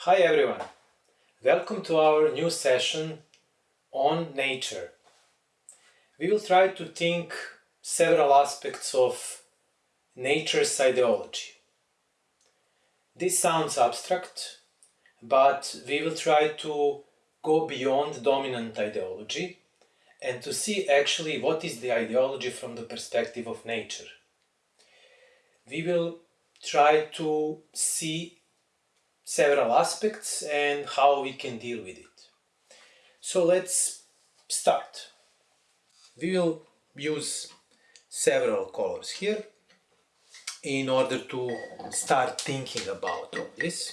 Hi everyone, welcome to our new session on nature. We will try to think several aspects of nature's ideology. This sounds abstract, but we will try to go beyond dominant ideology and to see actually what is the ideology from the perspective of nature. We will try to see several aspects and how we can deal with it. So let's start. We will use several colors here in order to start thinking about all this.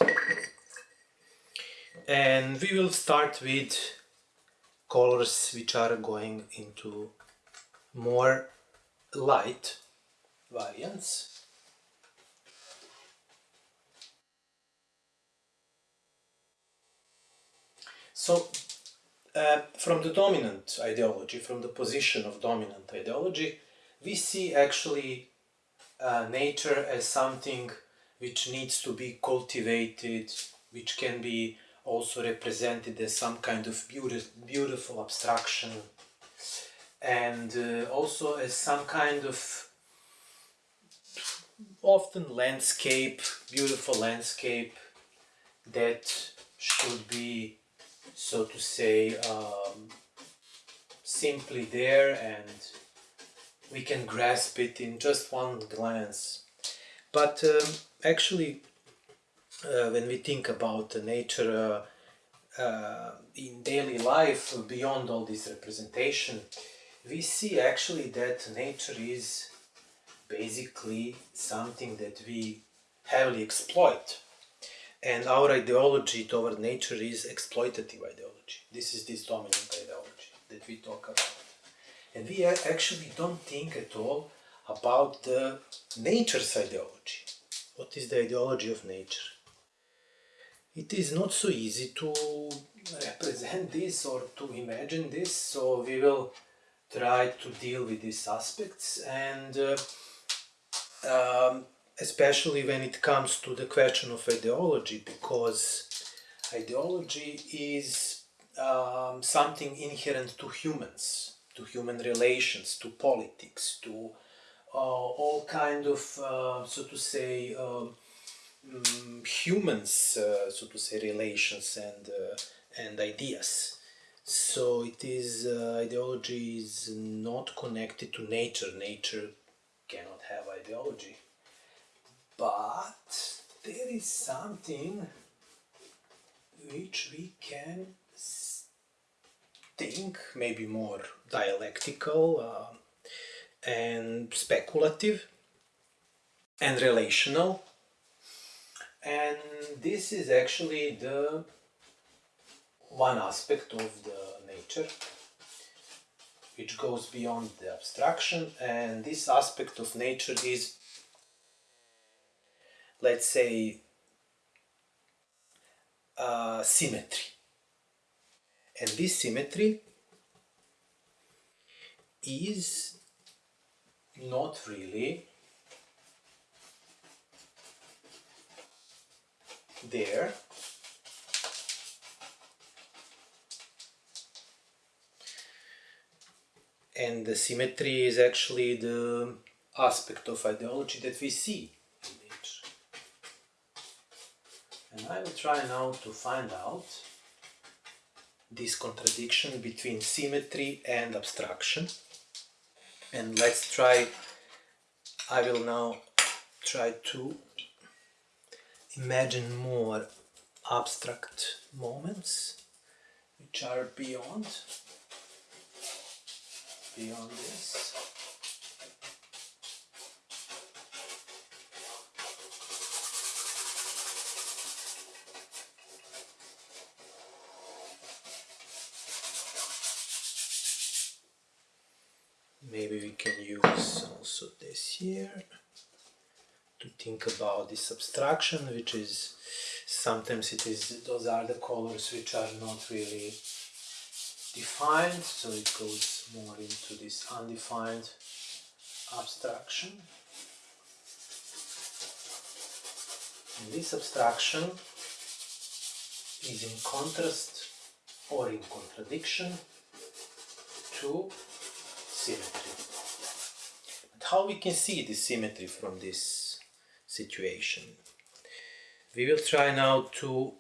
And we will start with colors which are going into more light variants. So, uh, from the dominant ideology, from the position of dominant ideology, we see actually uh, nature as something which needs to be cultivated, which can be also represented as some kind of beautiful, beautiful abstraction and uh, also as some kind of often landscape, beautiful landscape that should be so to say um, simply there and we can grasp it in just one glance. But um, actually uh, when we think about nature uh, uh, in daily life beyond all this representation we see actually that nature is basically something that we heavily exploit and our ideology toward nature is exploitative ideology. This is this dominant ideology that we talk about. And we actually don't think at all about the nature's ideology. What is the ideology of nature? It is not so easy to represent this or to imagine this, so we will try to deal with these aspects and uh, um, especially when it comes to the question of ideology because ideology is um, something inherent to humans to human relations to politics to uh, all kind of uh, so to say um, mm, humans uh, so to say relations and uh, and ideas. So it is uh, ideology is not connected to nature. Nature cannot have ideology but there is something which we can think maybe more dialectical uh, and speculative and relational. And this is actually the one aspect of the nature which goes beyond the abstraction. And this aspect of nature is let's say, uh, symmetry. And this symmetry is not really there and the symmetry is actually the aspect of ideology that we see I will try now to find out this contradiction between symmetry and abstraction. And let's try, I will now try to imagine more abstract moments which are beyond beyond this maybe we can use also this here to think about this abstraction which is sometimes it is those are the colors which are not really defined so it goes more into this undefined abstraction. And this abstraction is in contrast or in contradiction to symmetry. But how we can see the symmetry from this situation? We will try now to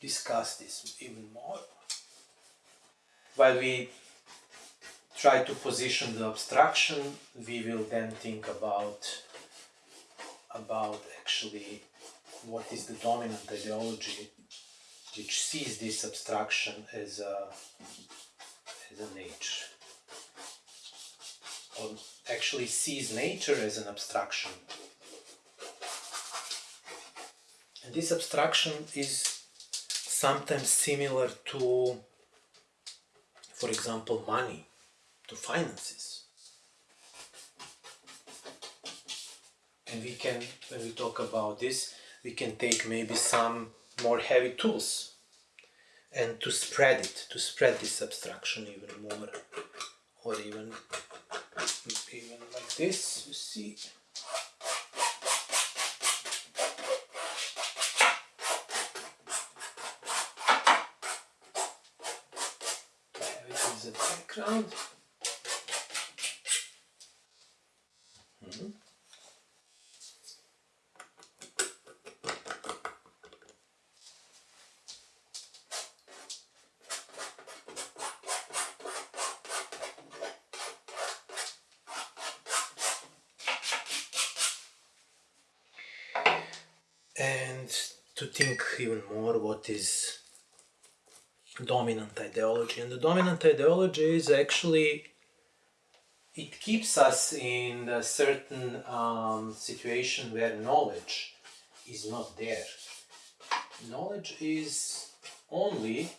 discuss this even more. While we try to position the abstraction, we will then think about about actually what is the dominant ideology which sees this abstraction as a as a nature actually sees nature as an abstraction. And this abstraction is sometimes similar to for example money to finances. And we can when we talk about this we can take maybe some more heavy tools and to spread it to spread this abstraction even more or even even like this you see. As a background and to think even more what is dominant ideology. And the dominant ideology is actually it keeps us in a certain um, situation where knowledge is not there. Knowledge is only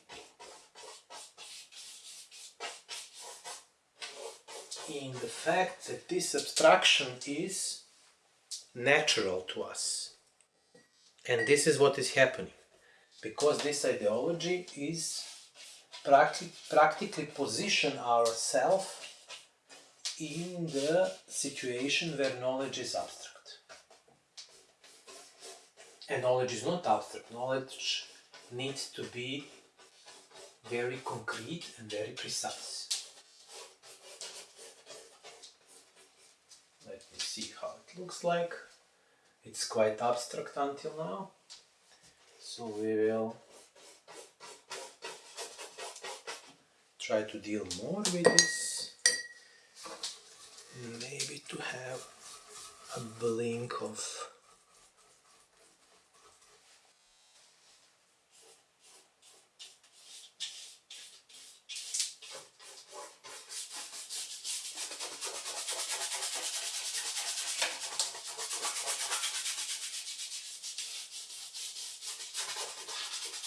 in the fact that this abstraction is natural to us and this is what is happening. Because this ideology is practi- practically position ourselves in the situation where knowledge is abstract. And knowledge is not abstract. Knowledge needs to be very concrete and very precise. Let me see how it looks like it's quite abstract until now. So we will try to deal more with this. Maybe to have a blink of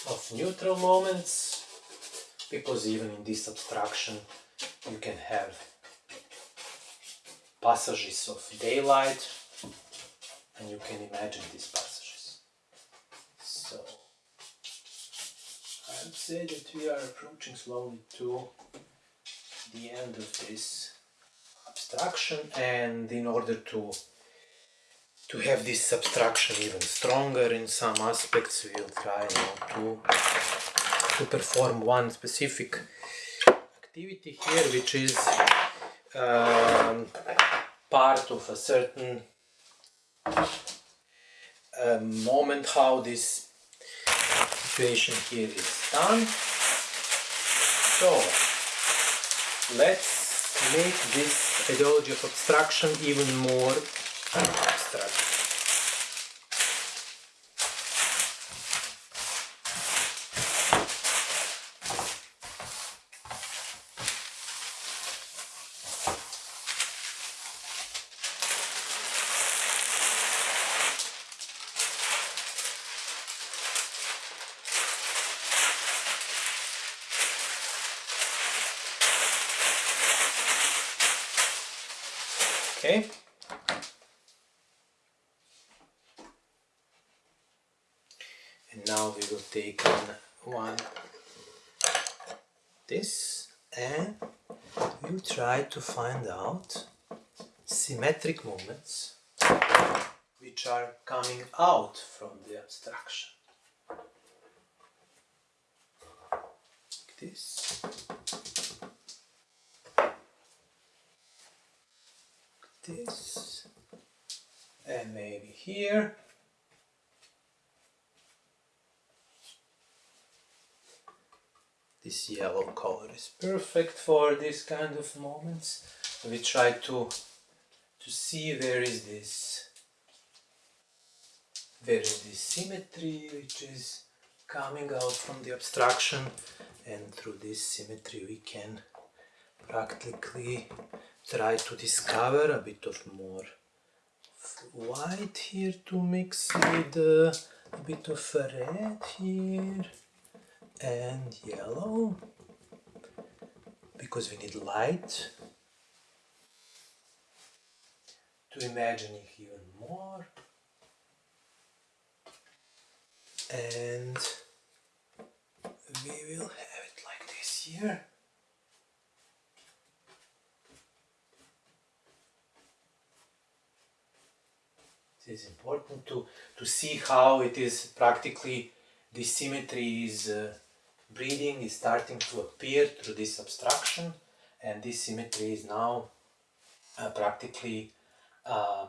of neutral moments because even in this abstraction you can have passages of daylight and you can imagine these passages. So I would say that we are approaching slowly to the end of this abstraction and in order to to have this abstraction even stronger in some aspects we'll try to to perform one specific activity here which is um, part of a certain um, moment how this situation here is done. So let's make this ideology of abstraction even more abstract okay and now we will take on one this and we'll try to find out symmetric moments which are coming out from the abstraction. This. This. And maybe here this yellow color is perfect for this kind of moments. We try to to see where is this where is this symmetry which is coming out from the abstraction. And through this symmetry we can practically try to discover a bit of more white here to mix with uh, a bit of red here and yellow. Because we need light to imagine it even more. And we will have it like this here. It is important to to see how it is practically the symmetry is uh, breathing is starting to appear through this abstraction and this symmetry is now uh, practically um,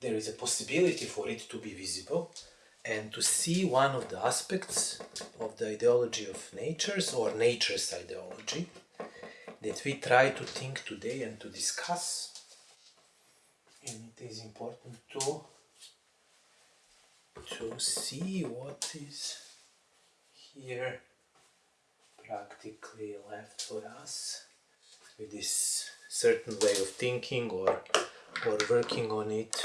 there is a possibility for it to be visible and to see one of the aspects of the ideology of natures or nature's ideology that we try to think today and to discuss. And it is important to to see what is here practically left for us with this certain way of thinking or or working on it.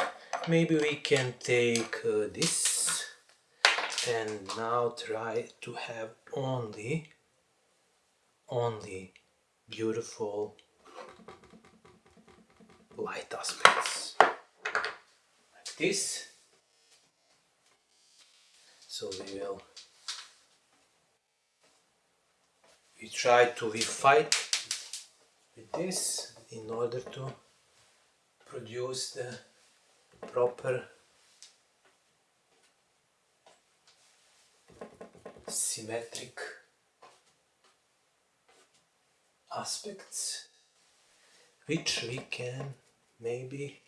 Maybe we can take uh, this and now try to have only only beautiful light aspects. Like this. So we will we try to we fight with this in order to produce the proper symmetric aspects which we can maybe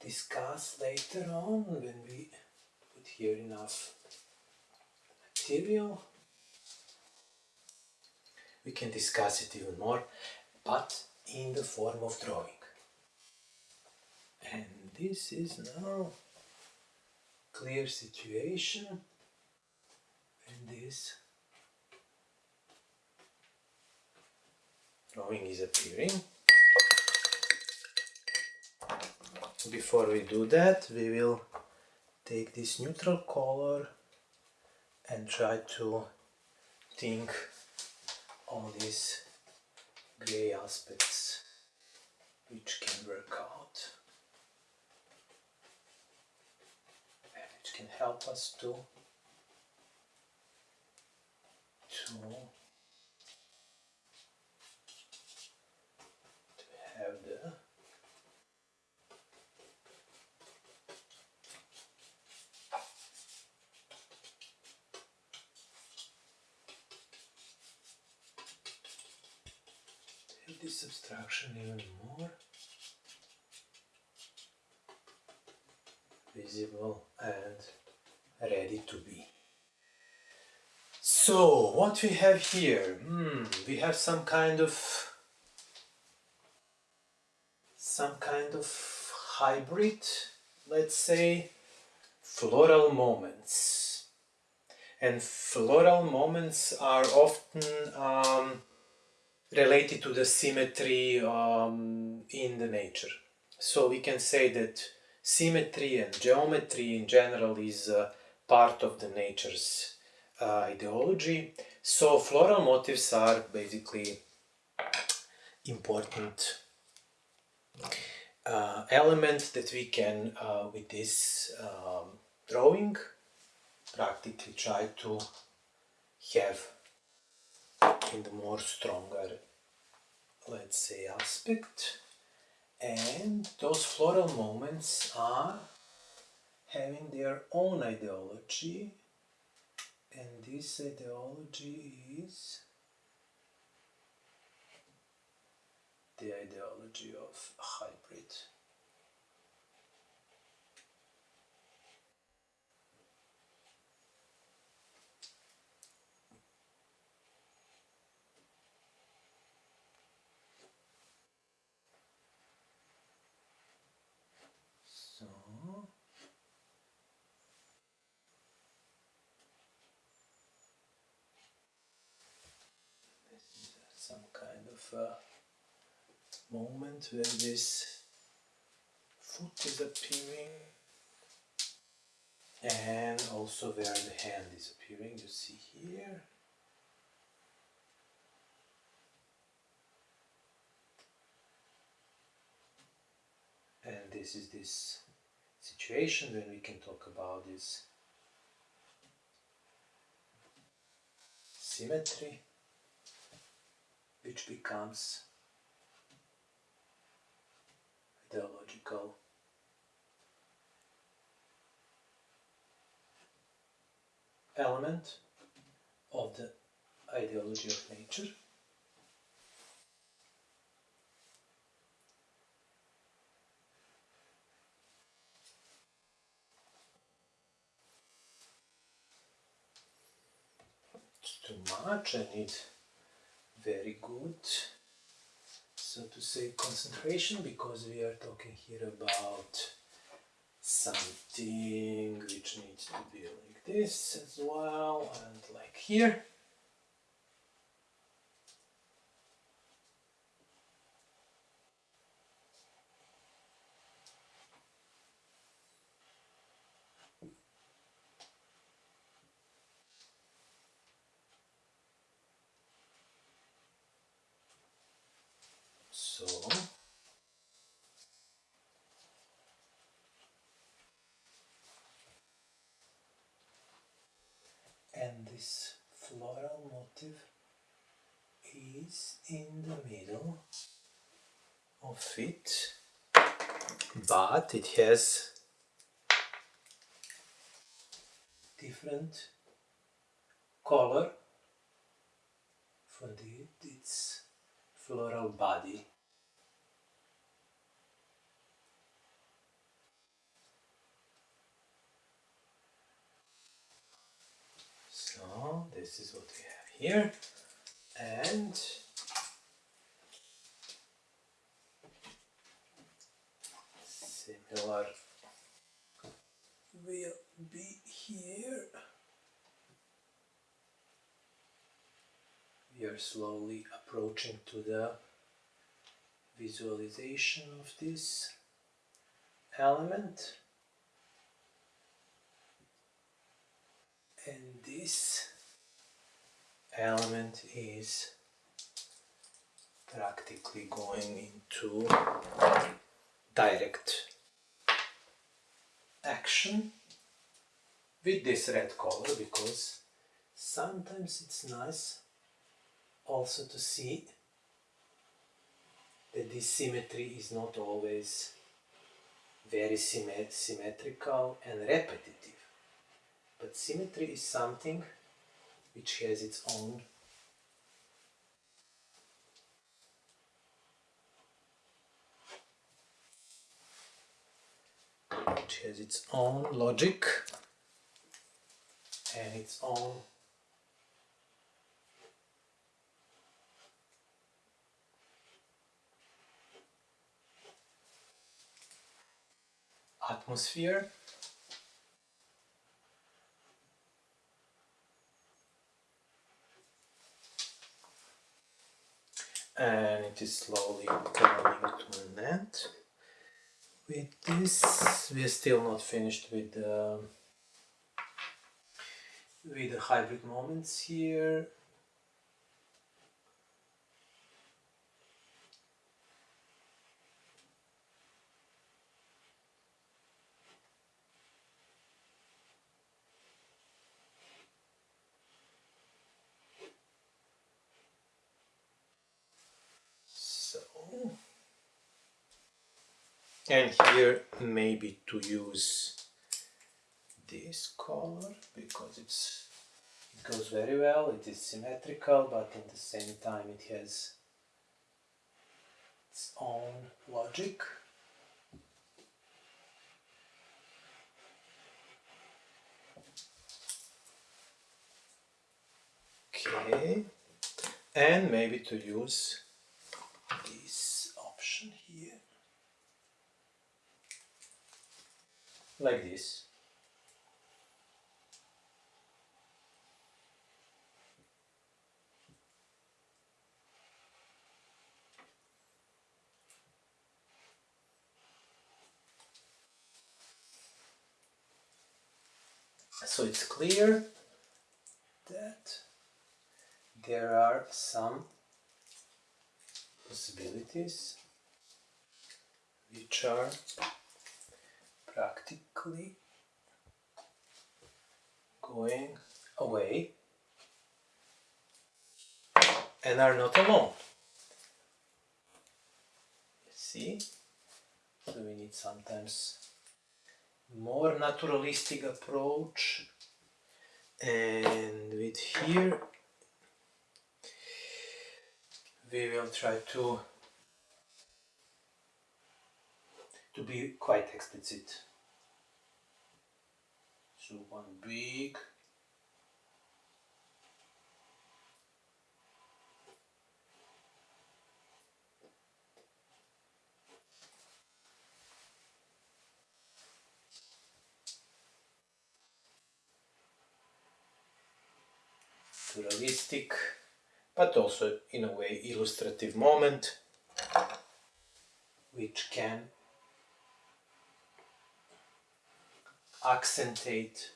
discuss later on when we put here enough material we can discuss it even more but in the form of drawing. And this is now clear situation. And this drawing is appearing. Before we do that we will take this neutral color and try to think all these gray aspects which can work out and which can help us to to, to have the take this abstraction even more visible and ready to be. So, what we have here? Hmm, we have some kind of some kind of hybrid, let's say, floral moments. And floral moments are often um, related to the symmetry um, in the nature. So we can say that symmetry and geometry in general is uh, part of the nature's uh, ideology. So floral motifs are basically important uh, element that we can, uh, with this um, drawing, practically try to have in the more stronger, let's say, aspect. And those floral moments are having their own ideology and this uh, ideology is the ideology of hybrid. A moment where this foot is appearing and also where the hand is appearing. You see here. And this is this situation when we can talk about this symmetry which becomes ideological. Element of the ideology of nature. Too much I need very good so to say concentration because we are talking here about something which needs to be like this as well and like here so and this floral motif is in the middle of it but it has different color for the, its floral body This is what we have here and similar will be here. We are slowly approaching to the visualization of this element. And this element is practically going into direct action with this red color because sometimes it's nice also to see that this symmetry is not always very symmet symmetrical and repetitive but symmetry is something which has its own which has its own logic and its own atmosphere and it is slowly coming to an end. With this we are still not finished with the with the hybrid moments here so and here maybe to use this color because it's it goes very well it is symmetrical but at the same time it has its own logic. Okay, and maybe to use this option here, like this. So it's clear that there are some possibilities which are practically going away and are not alone. See? So we need sometimes more naturalistic approach and with here we will try to to be quite explicit. So one big. Naturalistic but also in a way illustrative moment which can accentuate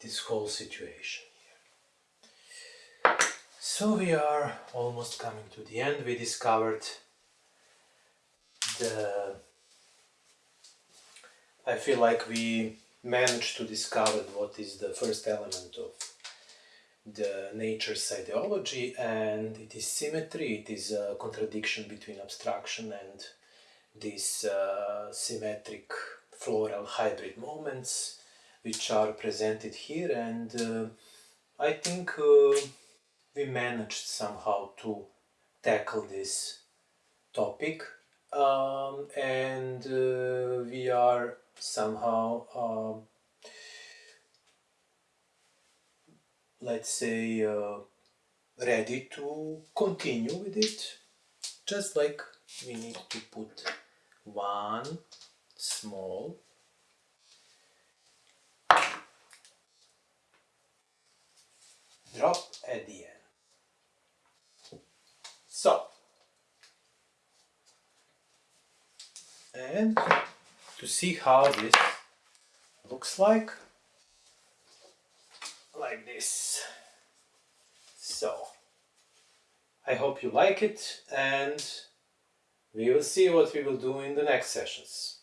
this whole situation. So we are almost coming to the end. We discovered the I feel like we managed to discover what is the first element of the nature's ideology and it is symmetry, it is a contradiction between abstraction and these uh, symmetric floral hybrid moments which are presented here and uh, I think uh, we managed somehow to tackle this topic um, and uh, we are somehow um, let's say uh, ready to continue with it just like we need to put one small drop at the end. So, and to see how this looks like, like this. So, I hope you like it and we will see what we will do in the next sessions.